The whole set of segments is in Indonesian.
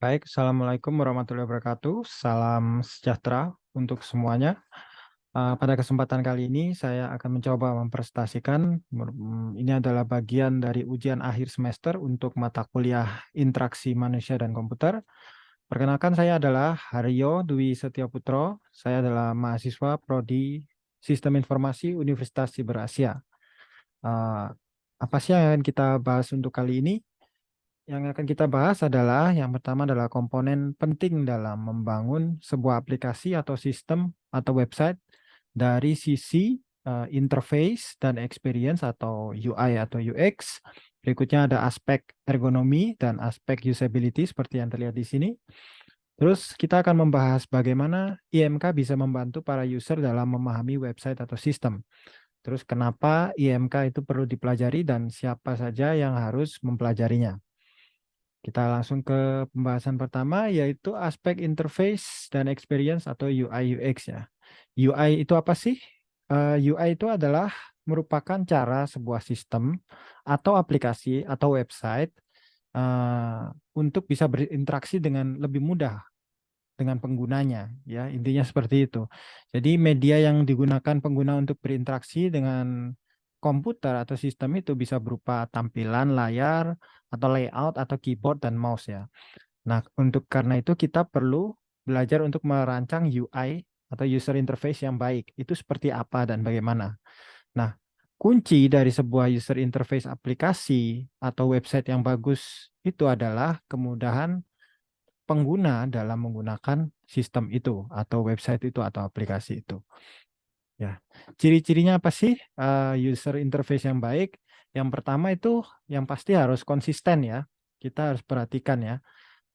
Baik, Assalamualaikum warahmatullahi wabarakatuh. Salam sejahtera untuk semuanya. Uh, pada kesempatan kali ini saya akan mencoba mempresentasikan, mm, ini adalah bagian dari ujian akhir semester untuk mata kuliah interaksi manusia dan komputer. Perkenalkan saya adalah Haryo Dwi Setiaputro, saya adalah mahasiswa Prodi Sistem Informasi Universitas Siber Asia. Uh, apa sih yang akan kita bahas untuk kali ini? Yang akan kita bahas adalah yang pertama adalah komponen penting dalam membangun sebuah aplikasi atau sistem atau website dari sisi uh, interface dan experience atau UI atau UX. Berikutnya ada aspek ergonomi dan aspek usability seperti yang terlihat di sini. Terus kita akan membahas bagaimana IMK bisa membantu para user dalam memahami website atau sistem. Terus kenapa IMK itu perlu dipelajari dan siapa saja yang harus mempelajarinya. Kita langsung ke pembahasan pertama yaitu aspek interface dan experience atau UI UX ya. UI itu apa sih? Uh, eh, UI itu adalah merupakan cara sebuah sistem atau aplikasi atau website uh, untuk bisa berinteraksi dengan lebih mudah dengan penggunanya ya intinya seperti itu. Jadi media yang digunakan pengguna untuk berinteraksi dengan komputer atau sistem itu bisa berupa tampilan layar atau layout atau keyboard dan mouse ya. Nah, untuk karena itu kita perlu belajar untuk merancang UI atau user interface yang baik. Itu seperti apa dan bagaimana. Nah, kunci dari sebuah user interface aplikasi atau website yang bagus itu adalah kemudahan pengguna dalam menggunakan sistem itu atau website itu atau aplikasi itu. Ya, ciri-cirinya apa sih uh, user interface yang baik? Yang pertama itu yang pasti harus konsisten ya. Kita harus perhatikan ya,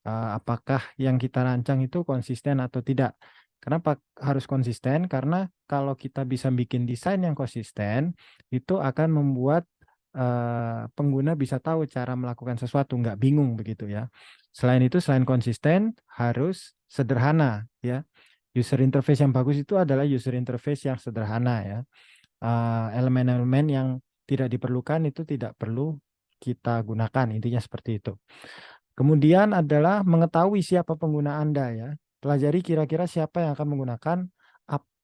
uh, apakah yang kita rancang itu konsisten atau tidak. Kenapa harus konsisten? Karena kalau kita bisa bikin desain yang konsisten, itu akan membuat uh, pengguna bisa tahu cara melakukan sesuatu, nggak bingung begitu ya. Selain itu, selain konsisten, harus sederhana ya user interface yang bagus itu adalah user interface yang sederhana ya. Eh, elemen-elemen uh, yang tidak diperlukan itu tidak perlu kita gunakan, intinya seperti itu. Kemudian adalah mengetahui siapa pengguna Anda ya. Pelajari kira-kira siapa yang akan menggunakan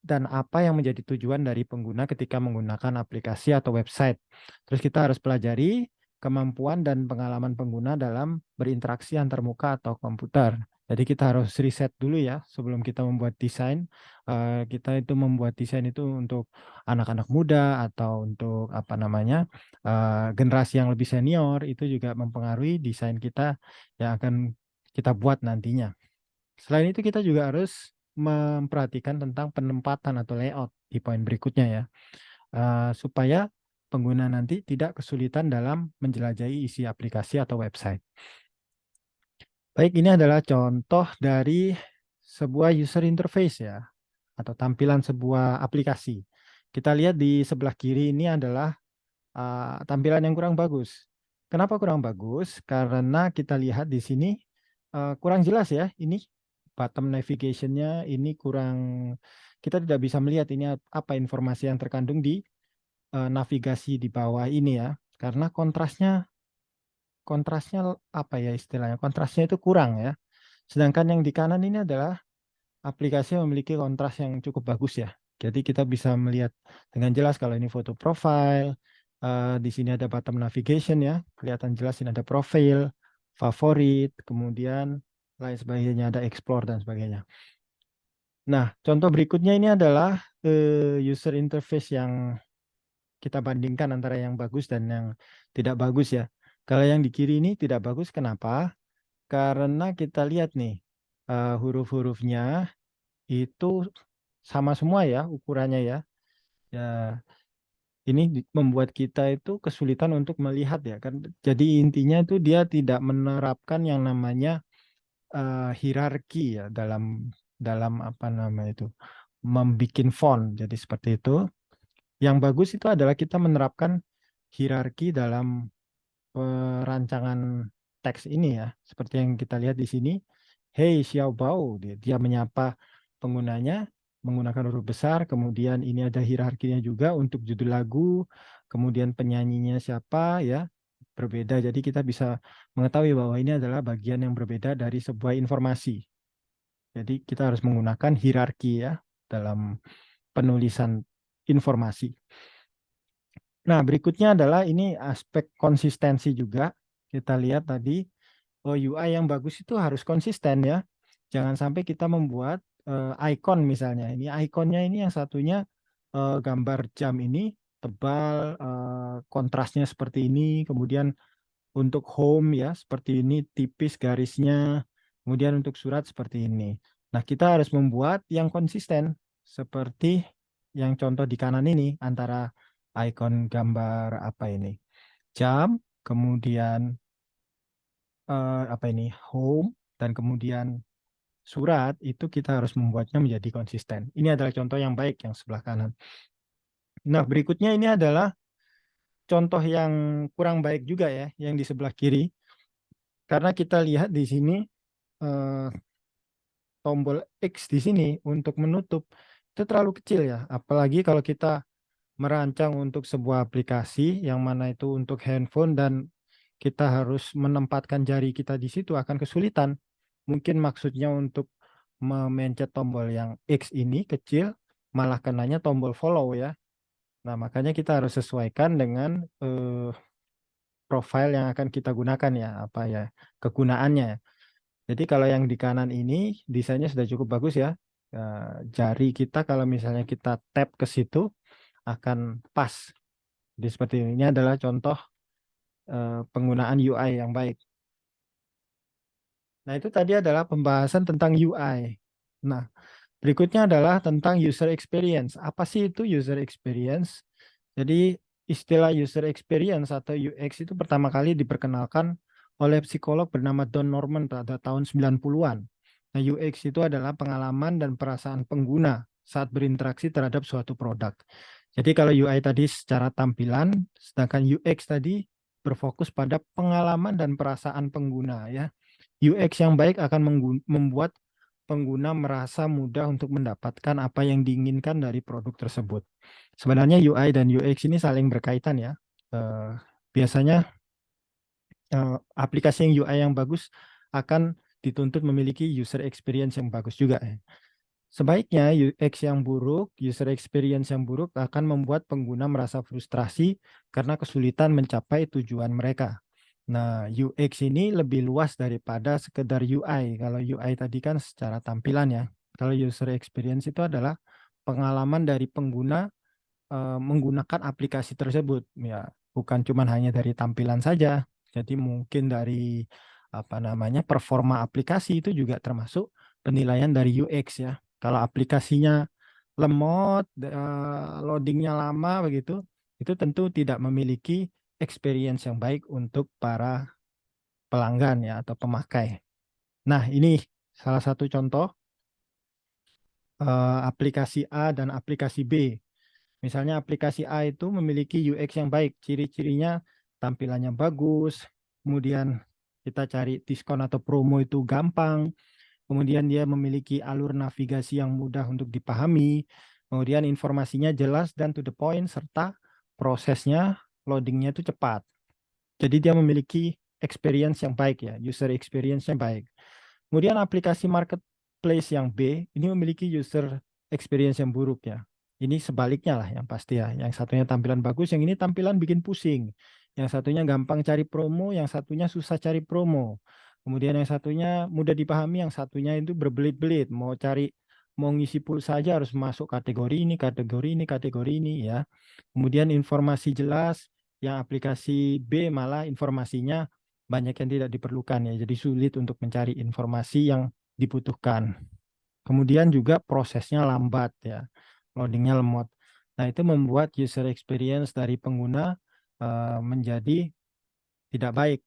dan apa yang menjadi tujuan dari pengguna ketika menggunakan aplikasi atau website. Terus kita harus pelajari kemampuan dan pengalaman pengguna dalam berinteraksi antar muka atau komputer. Jadi kita harus riset dulu ya sebelum kita membuat desain. Uh, kita itu membuat desain itu untuk anak-anak muda atau untuk apa namanya uh, generasi yang lebih senior itu juga mempengaruhi desain kita yang akan kita buat nantinya. Selain itu kita juga harus memperhatikan tentang penempatan atau layout di poin berikutnya ya uh, supaya pengguna nanti tidak kesulitan dalam menjelajahi isi aplikasi atau website. Baik, ini adalah contoh dari sebuah user interface ya, atau tampilan sebuah aplikasi. Kita lihat di sebelah kiri ini adalah uh, tampilan yang kurang bagus. Kenapa kurang bagus? Karena kita lihat di sini uh, kurang jelas ya, ini bottom navigation-nya ini kurang, kita tidak bisa melihat ini apa informasi yang terkandung di uh, navigasi di bawah ini ya, karena kontrasnya kontrasnya apa ya istilahnya, kontrasnya itu kurang ya. Sedangkan yang di kanan ini adalah aplikasi memiliki kontras yang cukup bagus ya. Jadi kita bisa melihat dengan jelas kalau ini foto profile, uh, di sini ada bottom navigation ya, kelihatan jelas ini ada profil, favorit, kemudian lain sebagainya, ada explore dan sebagainya. Nah, contoh berikutnya ini adalah uh, user interface yang kita bandingkan antara yang bagus dan yang tidak bagus ya. Kalau yang di kiri ini tidak bagus, kenapa? Karena kita lihat nih, uh, huruf-hurufnya itu sama semua ya ukurannya ya. Ya, ini membuat kita itu kesulitan untuk melihat ya kan. Jadi intinya itu dia tidak menerapkan yang namanya uh, hierarki ya dalam dalam apa nama itu membuat font. Jadi seperti itu. Yang bagus itu adalah kita menerapkan hierarki dalam perancangan teks ini ya, seperti yang kita lihat di sini. Hey Xiaobao, dia, dia menyapa penggunanya menggunakan huruf besar, kemudian ini ada hierarkinya juga untuk judul lagu, kemudian penyanyinya siapa ya, berbeda. Jadi kita bisa mengetahui bahwa ini adalah bagian yang berbeda dari sebuah informasi. Jadi kita harus menggunakan hierarki ya dalam penulisan informasi. Nah, berikutnya adalah ini aspek konsistensi juga. Kita lihat tadi, oh UI yang bagus itu harus konsisten ya. Jangan sampai kita membuat uh, icon misalnya. Ini ikonnya ini yang satunya uh, gambar jam ini tebal, uh, kontrasnya seperti ini, kemudian untuk home ya seperti ini tipis garisnya, kemudian untuk surat seperti ini. Nah, kita harus membuat yang konsisten seperti yang contoh di kanan ini antara ikon gambar apa ini? Jam kemudian uh, apa ini? Home dan kemudian surat itu kita harus membuatnya menjadi konsisten. Ini adalah contoh yang baik yang sebelah kanan. Nah berikutnya ini adalah contoh yang kurang baik juga ya yang di sebelah kiri. Karena kita lihat di sini uh, tombol X di sini untuk menutup itu terlalu kecil ya. Apalagi kalau kita merancang untuk sebuah aplikasi yang mana itu untuk handphone dan kita harus menempatkan jari kita di situ akan kesulitan. Mungkin maksudnya untuk memencet tombol yang X ini kecil, malah kenanya tombol follow ya. Nah, makanya kita harus sesuaikan dengan eh, profile yang akan kita gunakan ya, apa ya, kegunaannya. Jadi kalau yang di kanan ini desainnya sudah cukup bagus ya. Eh, jari kita kalau misalnya kita tap ke situ, akan pas. Jadi seperti ini, ini adalah contoh uh, penggunaan UI yang baik. Nah itu tadi adalah pembahasan tentang UI. Nah berikutnya adalah tentang user experience. Apa sih itu user experience? Jadi istilah user experience atau UX itu pertama kali diperkenalkan oleh psikolog bernama Don Norman pada tahun 90-an. Nah, UX itu adalah pengalaman dan perasaan pengguna saat berinteraksi terhadap suatu produk. Jadi kalau UI tadi secara tampilan, sedangkan UX tadi berfokus pada pengalaman dan perasaan pengguna ya. UX yang baik akan membuat pengguna merasa mudah untuk mendapatkan apa yang diinginkan dari produk tersebut. Sebenarnya UI dan UX ini saling berkaitan ya. Uh, biasanya uh, aplikasi yang UI yang bagus akan dituntut memiliki user experience yang bagus juga. Ya. Sebaiknya UX yang buruk, user experience yang buruk akan membuat pengguna merasa frustrasi karena kesulitan mencapai tujuan mereka. Nah, UX ini lebih luas daripada sekedar UI. Kalau UI tadi kan secara tampilan ya. Kalau user experience itu adalah pengalaman dari pengguna uh, menggunakan aplikasi tersebut. Ya, bukan cuma hanya dari tampilan saja. Jadi mungkin dari apa namanya performa aplikasi itu juga termasuk penilaian dari UX ya. Kalau aplikasinya lemot, loadingnya lama begitu, itu tentu tidak memiliki experience yang baik untuk para pelanggan ya atau pemakai. Nah ini salah satu contoh uh, aplikasi A dan aplikasi B. Misalnya aplikasi A itu memiliki UX yang baik, ciri-cirinya tampilannya bagus, kemudian kita cari diskon atau promo itu gampang, kemudian dia memiliki alur navigasi yang mudah untuk dipahami, kemudian informasinya jelas dan to the point, serta prosesnya loadingnya itu cepat. Jadi dia memiliki experience yang baik ya, user experience yang baik. Kemudian aplikasi marketplace yang B, ini memiliki user experience yang buruk ya. Ini sebaliknya lah yang pasti ya. Yang satunya tampilan bagus, yang ini tampilan bikin pusing. Yang satunya gampang cari promo, yang satunya susah cari promo. Kemudian yang satunya mudah dipahami, yang satunya itu berbelit-belit. Mau cari, mau ngisi pulsa saja harus masuk kategori ini, kategori ini, kategori ini ya. Kemudian informasi jelas, yang aplikasi B malah informasinya banyak yang tidak diperlukan ya. Jadi sulit untuk mencari informasi yang dibutuhkan. Kemudian juga prosesnya lambat ya, loadingnya lemot. Nah itu membuat user experience dari pengguna uh, menjadi tidak baik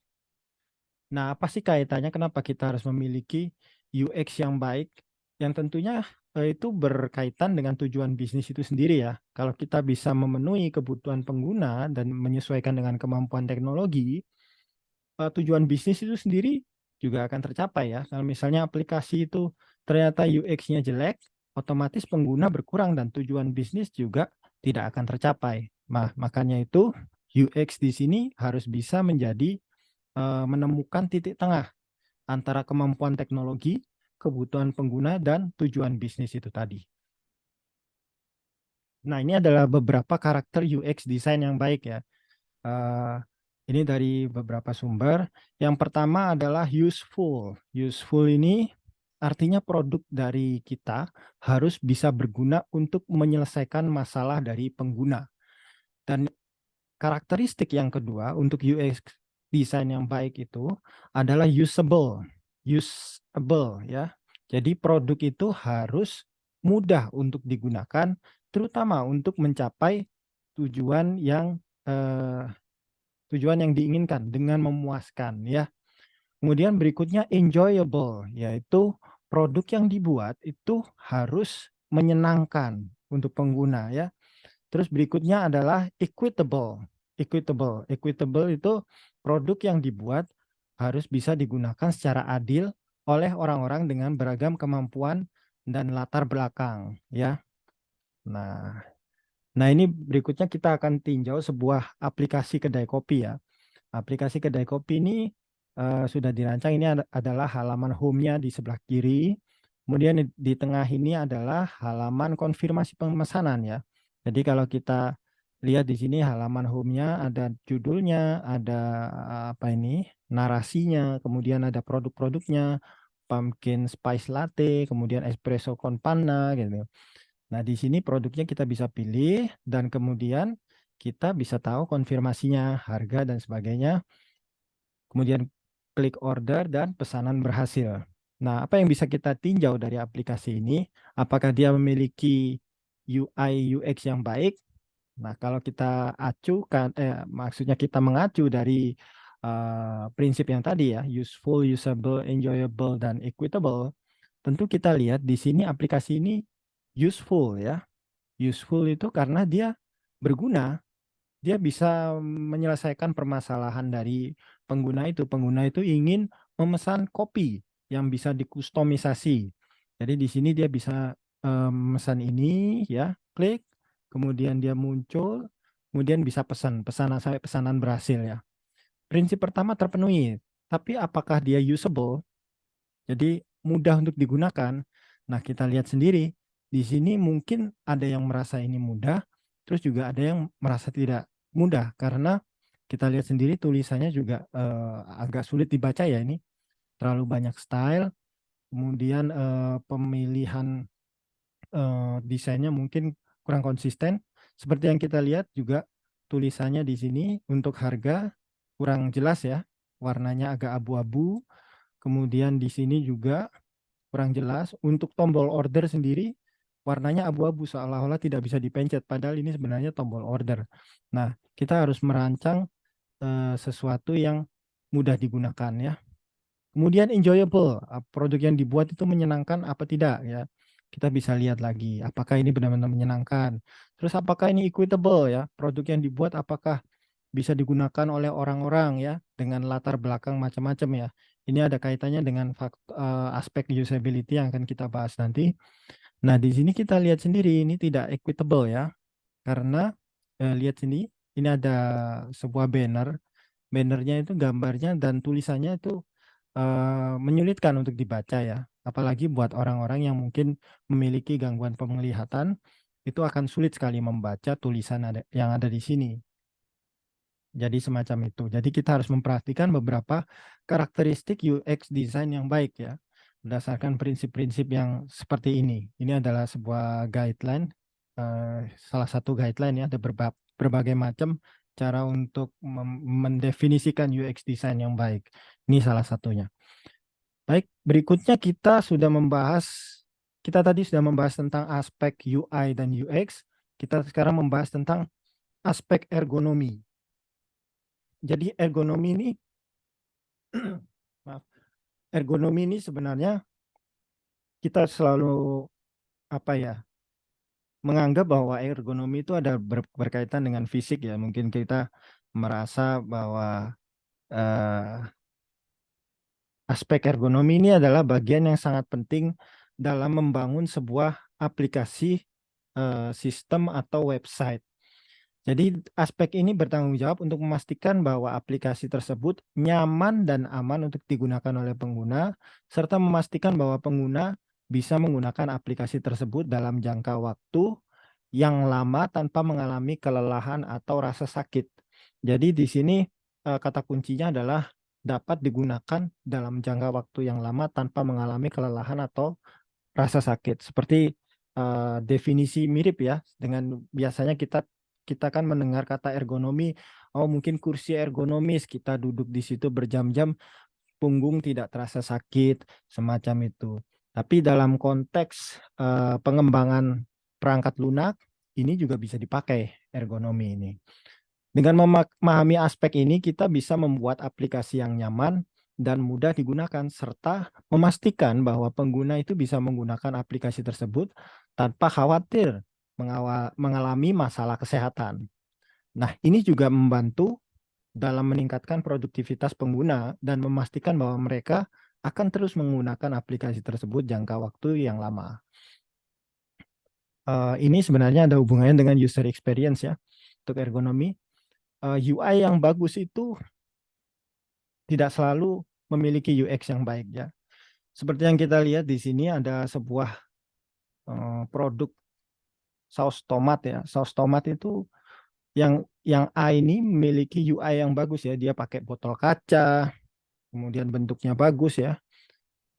Nah, apa sih kaitannya kenapa kita harus memiliki UX yang baik? Yang tentunya eh, itu berkaitan dengan tujuan bisnis itu sendiri ya. Kalau kita bisa memenuhi kebutuhan pengguna dan menyesuaikan dengan kemampuan teknologi, eh, tujuan bisnis itu sendiri juga akan tercapai ya. Kalau misalnya aplikasi itu ternyata UX-nya jelek, otomatis pengguna berkurang dan tujuan bisnis juga tidak akan tercapai. Nah, makanya itu UX di sini harus bisa menjadi menemukan titik tengah antara kemampuan teknologi, kebutuhan pengguna, dan tujuan bisnis itu tadi. Nah, ini adalah beberapa karakter UX design yang baik ya. Uh, ini dari beberapa sumber. Yang pertama adalah useful. Useful ini artinya produk dari kita harus bisa berguna untuk menyelesaikan masalah dari pengguna. Dan karakteristik yang kedua untuk UX design yang baik itu adalah usable. Usable ya. Jadi produk itu harus mudah untuk digunakan terutama untuk mencapai tujuan yang eh, tujuan yang diinginkan dengan memuaskan ya. Kemudian berikutnya enjoyable yaitu produk yang dibuat itu harus menyenangkan untuk pengguna ya. Terus berikutnya adalah equitable. Equitable. Equitable itu produk yang dibuat harus bisa digunakan secara adil oleh orang-orang dengan beragam kemampuan dan latar belakang ya. Nah, nah ini berikutnya kita akan tinjau sebuah aplikasi kedai kopi ya. Aplikasi kedai kopi ini uh, sudah dirancang. Ini ad adalah halaman home-nya di sebelah kiri. Kemudian di, tengah ini adalah halaman konfirmasi pemesanan ya. Jadi kalau kita lihat di sini halaman home-nya ada judulnya, ada apa ini narasinya, kemudian ada produk-produknya, pumpkin spice latte, kemudian espresso con panna gitu. Nah, di sini produknya kita bisa pilih dan kemudian kita bisa tahu konfirmasinya, harga dan sebagainya. Kemudian klik order dan pesanan berhasil. Nah, apa yang bisa kita tinjau dari aplikasi ini? Apakah dia memiliki UI UX yang baik? Nah, kalau kita acukan eh maksudnya kita mengacu dari uh, prinsip yang tadi ya, useful, usable, enjoyable dan equitable, tentu kita lihat di sini aplikasi ini useful ya. Useful itu karena dia berguna. Dia bisa menyelesaikan permasalahan dari pengguna itu. Pengguna itu ingin memesan kopi yang bisa dikustomisasi. Jadi di sini dia bisa um, memesan ini ya, klik, kemudian dia muncul, kemudian bisa pesan, pesanan sampai pesanan berhasil ya. Prinsip pertama terpenuhi, tapi apakah dia usable? Jadi mudah untuk digunakan. Nah, kita lihat sendiri di sini mungkin ada yang merasa ini mudah, terus juga ada yang merasa tidak mudah karena kita lihat sendiri tulisannya juga uh, agak sulit dibaca ya ini. Terlalu banyak style, kemudian uh, pemilihan uh, desainnya mungkin kurang konsisten. Seperti yang kita lihat juga tulisannya di sini untuk harga kurang jelas ya, warnanya agak abu-abu. Kemudian di sini juga kurang jelas. Untuk tombol order sendiri warnanya abu-abu seolah-olah tidak bisa dipencet padahal ini sebenarnya tombol order. Nah, kita harus merancang uh, sesuatu yang mudah digunakan ya. Kemudian enjoyable, produk yang dibuat itu menyenangkan apa tidak ya. Kita bisa lihat lagi apakah ini benar-benar menyenangkan. Terus apakah ini equitable ya, produk yang dibuat apakah bisa digunakan oleh orang-orang ya dengan latar belakang macam-macam ya. Ini ada kaitannya dengan uh, aspek usability yang akan kita bahas nanti. Nah, di sini kita lihat sendiri ini tidak equitable ya. Karena eh, lihat sini, ini ada sebuah banner. Bannernya itu gambarnya dan tulisannya itu eh, menyulitkan untuk dibaca ya. Apalagi buat orang-orang yang mungkin memiliki gangguan penglihatan, itu akan sulit sekali membaca tulisan ada, yang ada di sini. Jadi semacam itu. Jadi kita harus memperhatikan beberapa karakteristik UX design yang baik ya berdasarkan prinsip-prinsip yang seperti ini. Ini adalah sebuah guideline, uh, salah satu guideline ya, ada berba berbagai macam cara untuk mendefinisikan UX design yang baik. Ini salah satunya. Baik, berikutnya kita sudah membahas, kita tadi sudah membahas tentang aspek UI dan UX, kita sekarang membahas tentang aspek ergonomi. Jadi ergonomi ini maaf, ergonomi ini sebenarnya kita selalu apa ya menganggap bahwa ergonomi itu ada ber, berkaitan dengan fisik ya mungkin kita merasa bahwa uh, aspek ergonomi ini adalah bagian yang sangat penting dalam membangun sebuah aplikasi uh, sistem atau website Jadi aspek ini bertanggung jawab untuk memastikan bahwa aplikasi tersebut nyaman dan aman untuk digunakan oleh pengguna, serta memastikan bahwa pengguna bisa menggunakan aplikasi tersebut dalam jangka waktu yang lama tanpa mengalami kelelahan atau rasa sakit. Jadi di sini eh, kata kuncinya adalah dapat digunakan dalam jangka waktu yang lama tanpa mengalami kelelahan atau rasa sakit. Seperti uh, definisi mirip ya dengan biasanya kita kita kan mendengar kata ergonomi, oh mungkin kursi ergonomis, kita duduk di situ berjam-jam, punggung tidak terasa sakit, semacam itu. Tapi dalam konteks uh, pengembangan perangkat lunak, ini juga bisa dipakai ergonomi ini. Dengan memahami aspek ini, kita bisa membuat aplikasi yang nyaman dan mudah digunakan, serta memastikan bahwa pengguna itu bisa menggunakan aplikasi tersebut tanpa khawatir mengalami masalah kesehatan. Nah, ini juga membantu dalam meningkatkan produktivitas pengguna dan memastikan bahwa mereka akan terus menggunakan aplikasi tersebut jangka waktu yang lama. Uh, ini sebenarnya ada hubungannya dengan user experience ya untuk ergonomi. Eh, UI yang bagus itu tidak selalu memiliki UX yang baik ya. Seperti yang kita lihat di sini ada sebuah uh, produk saus tomat ya. Saus tomat itu yang yang A ini memiliki UI yang bagus ya. Dia pakai botol kaca, kemudian bentuknya bagus ya.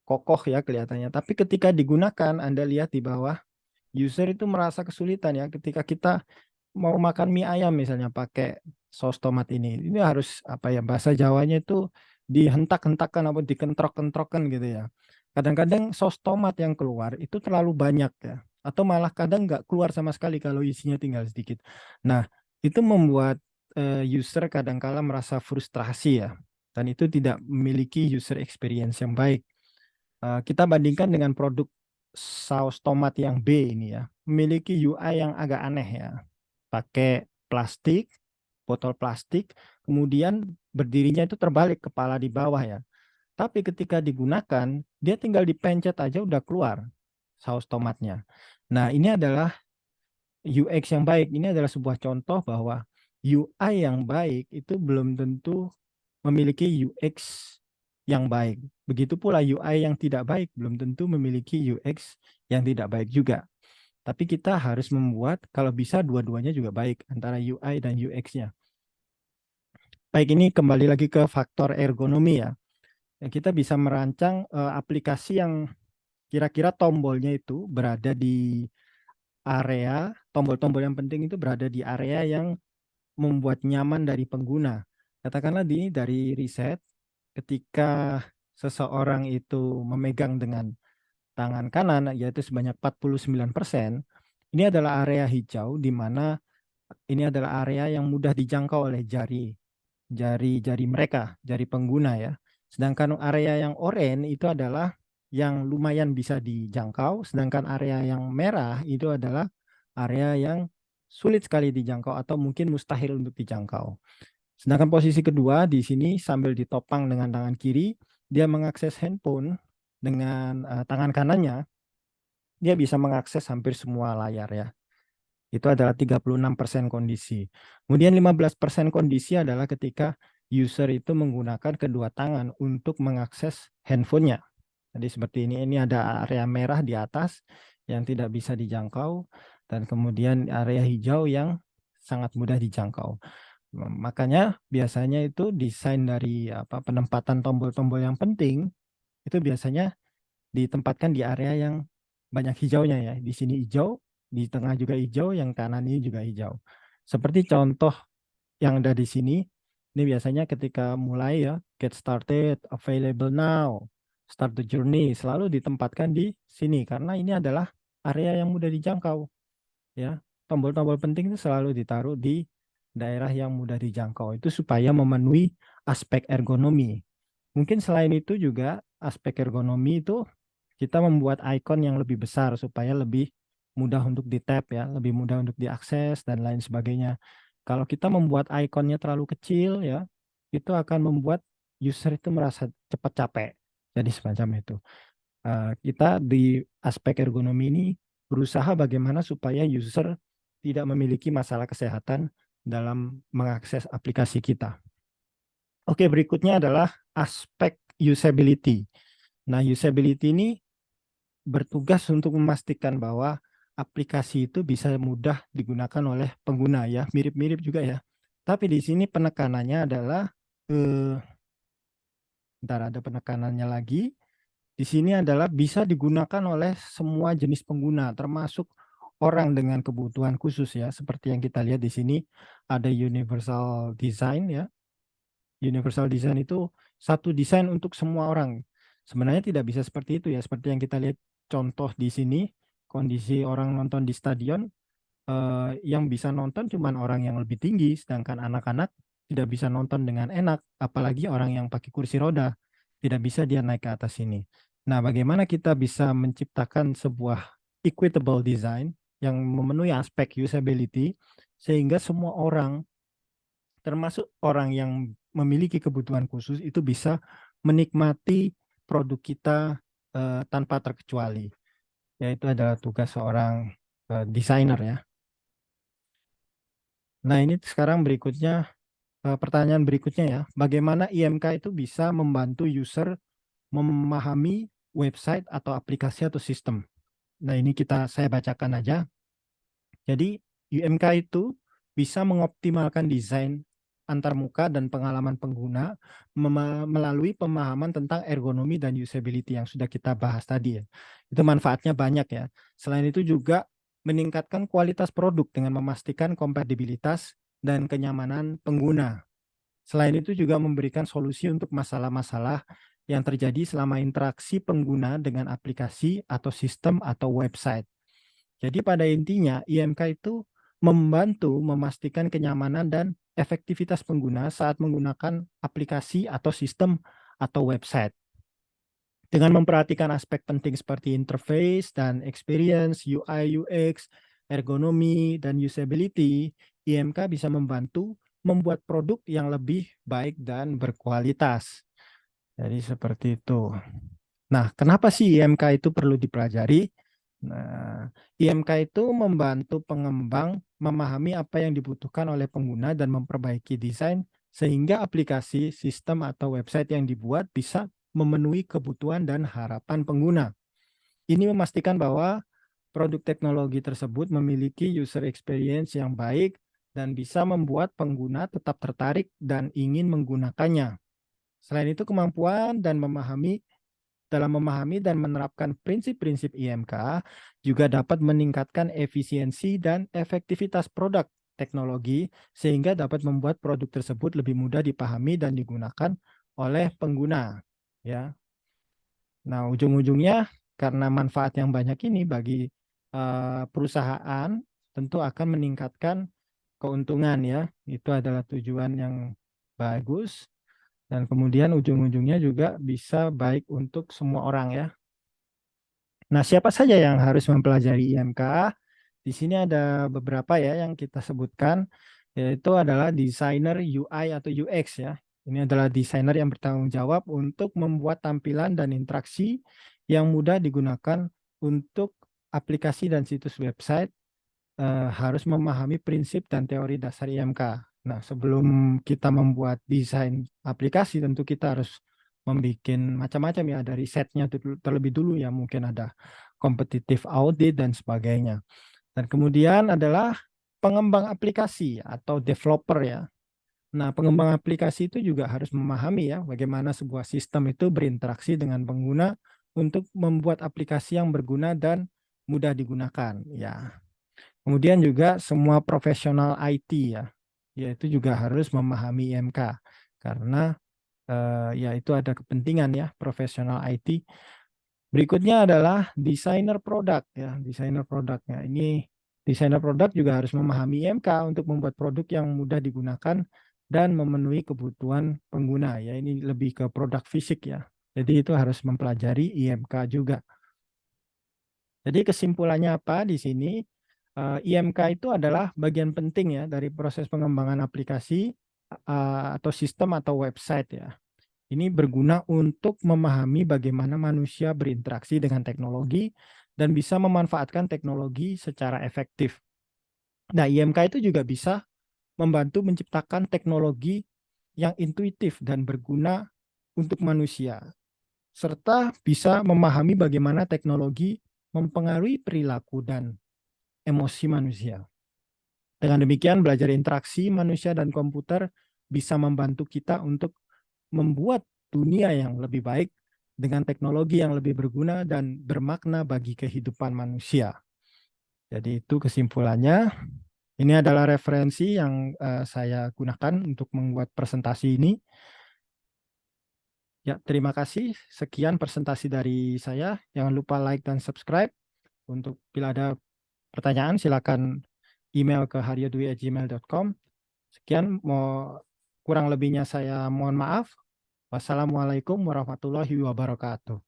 Kokoh ya kelihatannya. Tapi ketika digunakan, Anda lihat di bawah, user itu merasa kesulitan ya ketika kita mau makan mie ayam misalnya pakai saus tomat ini. Ini harus apa ya bahasa Jawanya itu dihentak-hentakkan atau dikentrok-kentrokkan gitu ya. Kadang-kadang saus tomat yang keluar itu terlalu banyak ya atau malah kadang nggak keluar sama sekali kalau isinya tinggal sedikit. Nah, itu membuat uh, user kadangkala merasa frustrasi ya, dan itu tidak memiliki user experience yang baik. Uh, kita bandingkan dengan produk saus tomat yang B ini ya, memiliki UI yang agak aneh ya, pakai plastik, botol plastik, kemudian berdirinya itu terbalik kepala di bawah ya. Tapi ketika digunakan, dia tinggal dipencet aja udah keluar saus tomatnya. Nah, ini adalah UX yang baik. Ini adalah sebuah contoh bahwa UI yang baik itu belum tentu memiliki UX yang baik. Begitu pula UI yang tidak baik belum tentu memiliki UX yang tidak baik juga. Tapi kita harus membuat kalau bisa dua-duanya juga baik antara UI dan UX-nya. Baik, ini kembali lagi ke faktor ergonomi ya. Kita bisa merancang uh, aplikasi yang kira-kira tombolnya itu berada di area, tombol-tombol yang penting itu berada di area yang membuat nyaman dari pengguna. Katakanlah di dari riset, ketika seseorang itu memegang dengan tangan kanan, yaitu sebanyak 49 persen, ini adalah area hijau di mana ini adalah area yang mudah dijangkau oleh jari jari-jari mereka, jari pengguna ya. Sedangkan area yang oranye itu adalah yang lumayan bisa dijangkau, sedangkan area yang merah itu adalah area yang sulit sekali dijangkau atau mungkin mustahil untuk dijangkau. Sedangkan posisi kedua di sini sambil ditopang dengan tangan kiri, dia mengakses handphone dengan uh, tangan kanannya, dia bisa mengakses hampir semua layar ya. Itu adalah 36% kondisi. Kemudian 15% kondisi adalah ketika user itu menggunakan kedua tangan untuk mengakses handphonenya. Jadi seperti ini, ini ada area merah di atas yang tidak bisa dijangkau dan kemudian area hijau yang sangat mudah dijangkau. Makanya biasanya itu desain dari apa penempatan tombol-tombol yang penting itu biasanya ditempatkan di area yang banyak hijaunya ya. Di sini hijau, di tengah juga hijau, yang kanan ini juga hijau. Seperti contoh yang ada di sini, ini biasanya ketika mulai ya, get started, available now, start the journey selalu ditempatkan di sini karena ini adalah area yang mudah dijangkau. Ya, tombol-tombol penting itu selalu ditaruh di daerah yang mudah dijangkau itu supaya memenuhi aspek ergonomi. Mungkin selain itu juga aspek ergonomi itu kita membuat icon yang lebih besar supaya lebih mudah untuk di tap ya, lebih mudah untuk diakses dan lain sebagainya. Kalau kita membuat ikonnya terlalu kecil ya, itu akan membuat user itu merasa cepat capek. Jadi semacam itu. Uh, kita di aspek ergonomi ini berusaha bagaimana supaya user tidak memiliki masalah kesehatan dalam mengakses aplikasi kita. Oke, berikutnya adalah aspek usability. Nah, usability ini bertugas untuk memastikan bahwa aplikasi itu bisa mudah digunakan oleh pengguna ya, mirip-mirip juga ya. Tapi di sini penekanannya adalah eh, bentar ada penekanannya lagi. Di sini adalah bisa digunakan oleh semua jenis pengguna termasuk orang dengan kebutuhan khusus ya, seperti yang kita lihat di sini ada universal design ya. Universal design itu satu desain untuk semua orang. Sebenarnya tidak bisa seperti itu ya, seperti yang kita lihat contoh di sini, kondisi orang nonton di stadion, eh, yang bisa nonton cuma orang yang lebih tinggi, sedangkan anak-anak tidak bisa nonton dengan enak, apalagi orang yang pakai kursi roda, tidak bisa dia naik ke atas sini. Nah, bagaimana kita bisa menciptakan sebuah equitable design yang memenuhi aspek usability, sehingga semua orang, termasuk orang yang memiliki kebutuhan khusus itu bisa menikmati produk kita uh, tanpa terkecuali. Yaitu adalah tugas seorang uh, desainer ya. Nah ini sekarang berikutnya uh, pertanyaan berikutnya ya. Bagaimana IMK itu bisa membantu user memahami website atau aplikasi atau sistem. Nah ini kita saya bacakan aja. Jadi UMK itu bisa mengoptimalkan desain antarmuka dan pengalaman pengguna melalui pemahaman tentang ergonomi dan usability yang sudah kita bahas tadi ya. Itu manfaatnya banyak ya. Selain itu juga meningkatkan kualitas produk dengan memastikan kompatibilitas dan kenyamanan pengguna. Selain itu juga memberikan solusi untuk masalah-masalah yang terjadi selama interaksi pengguna dengan aplikasi atau sistem atau website. Jadi pada intinya IMK itu membantu memastikan kenyamanan dan efektivitas pengguna saat menggunakan aplikasi atau sistem atau website. Dengan memperhatikan aspek penting seperti interface dan experience, UI, UX, ergonomi, dan usability, IMK bisa membantu membuat produk yang lebih baik dan berkualitas. Jadi seperti itu. Nah, kenapa sih IMK itu perlu dipelajari? Nah, IMK itu membantu pengembang memahami apa yang dibutuhkan oleh pengguna dan memperbaiki desain sehingga aplikasi, sistem, atau website yang dibuat bisa memenuhi kebutuhan dan harapan pengguna. Ini memastikan bahwa produk teknologi tersebut memiliki user experience yang baik dan bisa membuat pengguna tetap tertarik dan ingin menggunakannya. Selain itu, kemampuan dan memahami dalam memahami dan menerapkan prinsip-prinsip IMK juga dapat meningkatkan efisiensi dan efektivitas produk teknologi sehingga dapat membuat produk tersebut lebih mudah dipahami dan digunakan oleh pengguna ya. Nah, ujung-ujungnya karena manfaat yang banyak ini bagi uh, perusahaan tentu akan meningkatkan keuntungan ya. Itu adalah tujuan yang bagus dan kemudian ujung-ujungnya juga bisa baik untuk semua orang ya. Nah, siapa saja yang harus mempelajari IMK? Di sini ada beberapa ya yang kita sebutkan, yaitu adalah desainer UI atau UX ya. Ini adalah desainer yang bertanggung jawab untuk membuat tampilan dan interaksi yang mudah digunakan untuk aplikasi dan situs website, eh, harus memahami prinsip dan teori dasar IMK. Nah, sebelum kita membuat desain aplikasi, tentu kita harus membuat macam-macam ya, ada risetnya terlebih dulu ya, mungkin ada kompetitif audit dan sebagainya. Dan kemudian adalah pengembang aplikasi atau developer ya. Nah, pengembang aplikasi itu juga harus memahami ya, bagaimana sebuah sistem itu berinteraksi dengan pengguna untuk membuat aplikasi yang berguna dan mudah digunakan ya. Kemudian juga semua profesional IT ya, ya itu juga harus memahami IMK karena uh, ya itu ada kepentingan ya profesional IT. Berikutnya adalah desainer produk ya, desainer produknya. Ini desainer produk juga harus memahami IMK untuk membuat produk yang mudah digunakan dan memenuhi kebutuhan pengguna ya. Ini lebih ke produk fisik ya. Jadi itu harus mempelajari IMK juga. Jadi kesimpulannya apa di sini? Uh, eh, IMK itu adalah bagian penting ya dari proses pengembangan aplikasi uh, atau sistem atau website ya. Ini berguna untuk memahami bagaimana manusia berinteraksi dengan teknologi dan bisa memanfaatkan teknologi secara efektif. Nah, IMK itu juga bisa membantu menciptakan teknologi yang intuitif dan berguna untuk manusia, serta bisa memahami bagaimana teknologi mempengaruhi perilaku dan emosi manusia. Dengan demikian, belajar interaksi manusia dan komputer bisa membantu kita untuk membuat dunia yang lebih baik dengan teknologi yang lebih berguna dan bermakna bagi kehidupan manusia. Jadi itu kesimpulannya. Ini adalah referensi yang uh, saya gunakan untuk membuat presentasi ini. Ya, terima kasih. Sekian presentasi dari saya. Jangan lupa like dan subscribe. Untuk bila ada pertanyaan, silakan email ke haryadwi@gmail.com. Sekian, mau kurang lebihnya saya mohon maaf. Wassalamualaikum warahmatullahi wabarakatuh.